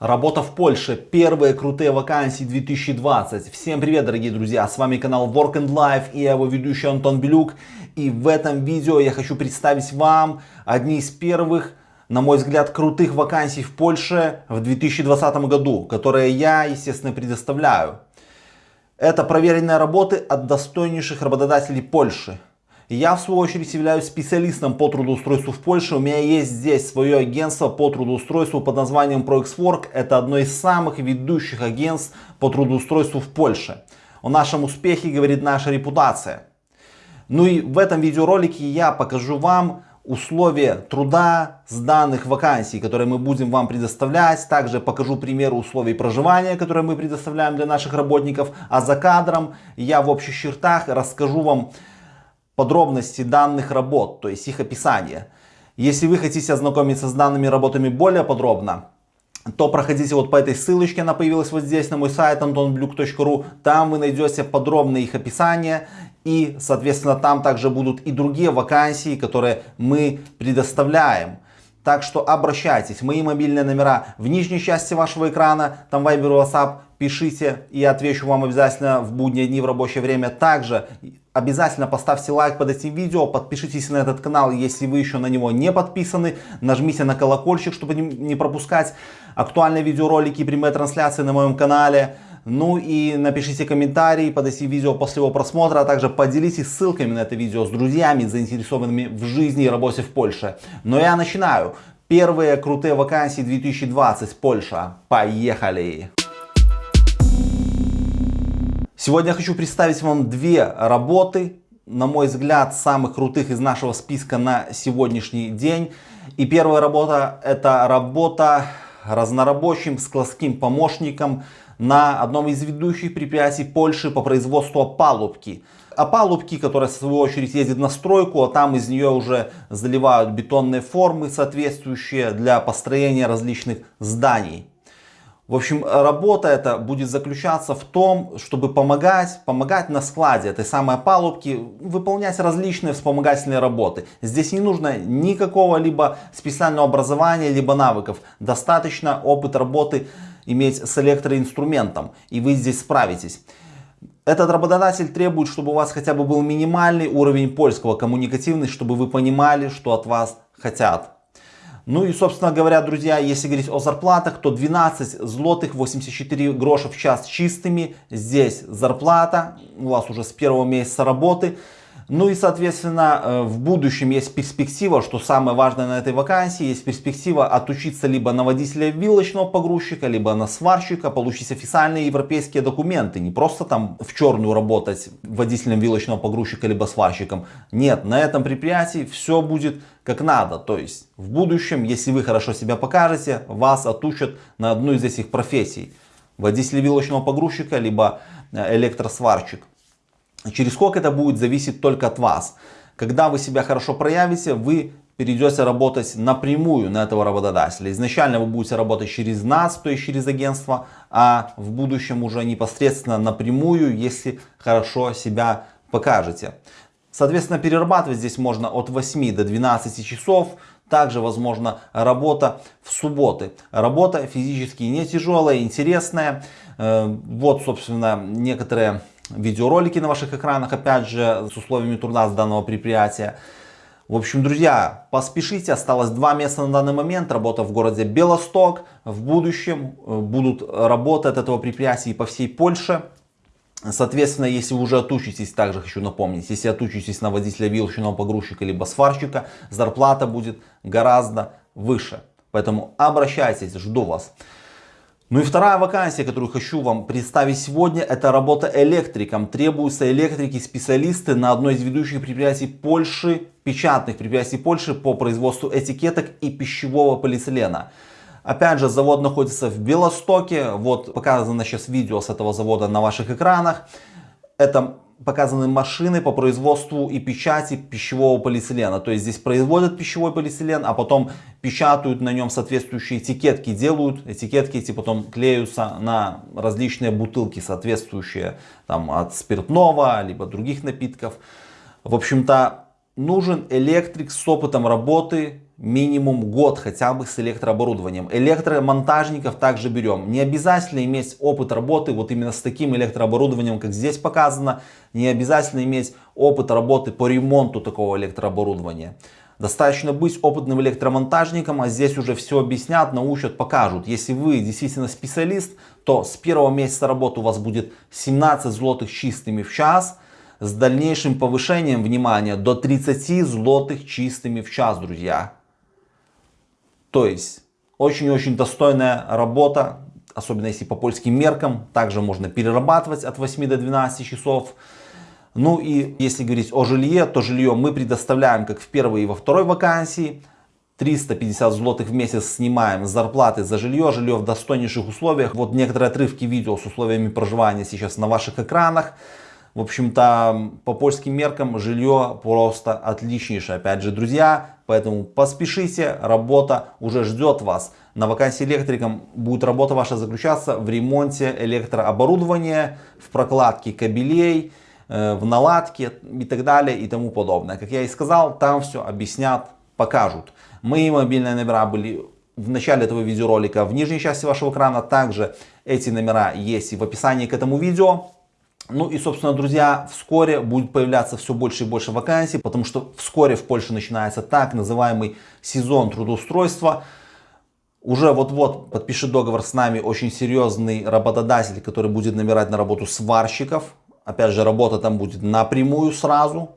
Работа в Польше. Первые крутые вакансии 2020. Всем привет, дорогие друзья. С вами канал Work and Life и я его ведущий Антон Белюк. И в этом видео я хочу представить вам одни из первых, на мой взгляд, крутых вакансий в Польше в 2020 году, которые я, естественно, предоставляю. Это проверенные работы от достойнейших работодателей Польши. Я в свою очередь являюсь специалистом по трудоустройству в Польше. У меня есть здесь свое агентство по трудоустройству под названием ProXWork. Это одно из самых ведущих агентств по трудоустройству в Польше. О нашем успехе говорит наша репутация. Ну и в этом видеоролике я покажу вам условия труда с данных вакансий, которые мы будем вам предоставлять. Также покажу примеры условий проживания, которые мы предоставляем для наших работников. А за кадром я в общих чертах расскажу вам подробности данных работ, то есть их описание. Если вы хотите ознакомиться с данными работами более подробно, то проходите вот по этой ссылочке, она появилась вот здесь на мой сайт antonbluk.ru. Там вы найдете подробное их описание и, соответственно, там также будут и другие вакансии, которые мы предоставляем. Так что обращайтесь. Мои мобильные номера в нижней части вашего экрана, там Viber, WhatsApp, пишите и отвечу вам обязательно в будние дни в рабочее время. Также Обязательно поставьте лайк под этим видео, подпишитесь на этот канал, если вы еще на него не подписаны. Нажмите на колокольчик, чтобы не пропускать актуальные видеоролики и прямые трансляции на моем канале. Ну и напишите комментарий под этим видео после его просмотра, а также поделитесь ссылками на это видео с друзьями, заинтересованными в жизни и работе в Польше. Но я начинаю. Первые крутые вакансии 2020 Польша. Поехали! Сегодня я хочу представить вам две работы, на мой взгляд, самых крутых из нашего списка на сегодняшний день. И первая работа это работа разнорабочим складским помощником на одном из ведущих предприятий Польши по производству опалубки. Опалубки, которая в свою очередь ездит на стройку, а там из нее уже заливают бетонные формы соответствующие для построения различных зданий. В общем, работа эта будет заключаться в том, чтобы помогать, помогать на складе этой самой палубки выполнять различные вспомогательные работы. Здесь не нужно никакого либо специального образования, либо навыков. Достаточно опыт работы иметь с электроинструментом, и вы здесь справитесь. Этот работодатель требует, чтобы у вас хотя бы был минимальный уровень польского коммуникативный, чтобы вы понимали, что от вас хотят. Ну и, собственно говоря, друзья, если говорить о зарплатах, то 12 злотых 84 гроша в час чистыми. Здесь зарплата у вас уже с первого месяца работы. Ну и, соответственно, э, в будущем есть перспектива, что самое важное на этой вакансии, есть перспектива отучиться либо на водителя вилочного погрузчика, либо на сварщика, получить официальные европейские документы. Не просто там в черную работать водителем вилочного погрузчика, либо сварщиком. Нет, на этом предприятии все будет как надо. То есть в будущем, если вы хорошо себя покажете, вас отучат на одну из этих профессий. Водитель вилочного погрузчика, либо э, электросварщик. Через сколько это будет зависеть только от вас. Когда вы себя хорошо проявите, вы перейдете работать напрямую на этого работодателя. Изначально вы будете работать через нас, то есть через агентство, а в будущем уже непосредственно напрямую, если хорошо себя покажете. Соответственно, перерабатывать здесь можно от 8 до 12 часов. Также возможно работа в субботы. Работа физически не тяжелая, интересная. Э, вот, собственно, некоторые видеоролики на ваших экранах, опять же, с условиями труда с данного предприятия. В общем, друзья, поспешите, осталось два места на данный момент, работа в городе Белосток. В будущем э, будут работы от этого предприятия и по всей Польше. Соответственно, если вы уже отучитесь, также хочу напомнить, если отучитесь на водителя вилочного погрузчика либо сварщика, зарплата будет гораздо выше. Поэтому обращайтесь, жду вас. Ну и вторая вакансия, которую хочу вам представить сегодня, это работа электриком. Требуются электрики-специалисты на одной из ведущих предприятий Польши, печатных предприятий Польши по производству этикеток и пищевого полиэтилена. Опять же, завод находится в Белостоке. Вот показано сейчас видео с этого завода на ваших экранах. Это показаны машины по производству и печати пищевого полиэтилена. То есть здесь производят пищевой полиэтилен, а потом печатают на нем соответствующие этикетки, делают этикетки эти потом клеются на различные бутылки, соответствующие там, от спиртного, либо других напитков. В общем-то, нужен электрик с опытом работы минимум год хотя бы с электрооборудованием. Электромонтажников также берем. Не обязательно иметь опыт работы вот именно с таким электрооборудованием, как здесь показано. Не обязательно иметь опыт работы по ремонту такого электрооборудования. Достаточно быть опытным электромонтажником, а здесь уже все объяснят, научат, покажут. Если вы действительно специалист, то с первого месяца работы у вас будет 17 злотых чистыми в час. С дальнейшим повышением, внимания, до 30 злотых чистыми в час, друзья. То есть, очень-очень достойная работа, особенно если по польским меркам. Также можно перерабатывать от 8 до 12 часов. Ну и если говорить о жилье, то жилье мы предоставляем как в первой и во второй вакансии. 350 злотых в месяц снимаем с зарплаты за жилье, жилье в достойнейших условиях. Вот некоторые отрывки видео с условиями проживания сейчас на ваших экранах. В общем-то, по польским меркам жилье просто отличнейшее. Опять же, друзья, поэтому поспешите, работа уже ждет вас. На вакансии электриком будет работа ваша заключаться в ремонте электрооборудования, в прокладке кабелей, Э, в наладке и так далее и тому подобное. Как я и сказал, там все объяснят, покажут. Мои мобильные номера были в начале этого видеоролика в нижней части вашего экрана. Также эти номера есть и в описании к этому видео. Ну и, собственно, друзья, вскоре будет появляться все больше и больше вакансий, потому что вскоре в Польше начинается так называемый сезон трудоустройства. Уже вот-вот подпишет договор с нами очень серьезный работодатель, который будет набирать на работу сварщиков. Опять же, работа там будет напрямую сразу.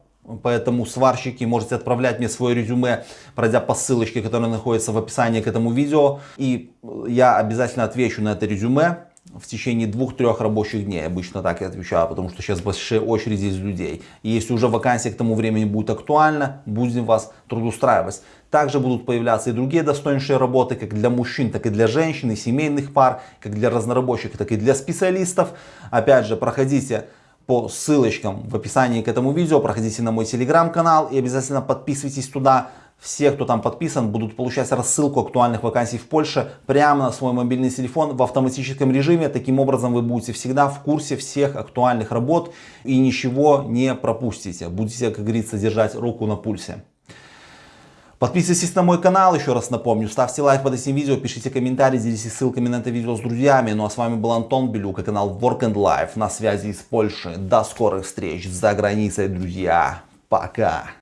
Поэтому сварщики можете отправлять мне свое резюме, пройдя по ссылочке, которая находится в описании к этому видео. И я обязательно отвечу на это резюме в течение двух-трех рабочих дней. Обычно так я отвечаю, потому что сейчас большие очереди из людей. И если уже вакансия к тому времени будет актуальна, будем вас трудоустраивать. Также будут появляться и другие достойнейшие работы, как для мужчин, так и для женщин, и семейных пар, как для разнорабочих, так и для специалистов. Опять же, проходите по ссылочкам в описании к этому видео. Проходите на мой телеграм-канал и обязательно подписывайтесь туда. Все, кто там подписан, будут получать рассылку актуальных вакансий в Польше прямо на свой мобильный телефон в автоматическом режиме. Таким образом вы будете всегда в курсе всех актуальных работ и ничего не пропустите. Будете, как говорится, держать руку на пульсе. Подписывайтесь на мой канал, еще раз напомню, ставьте лайк под этим видео, пишите комментарии, делитесь ссылками на это видео с друзьями. Ну а с вами был Антон Белюк и канал Work and Life на связи из Польши. До скорых встреч за границей, друзья. Пока.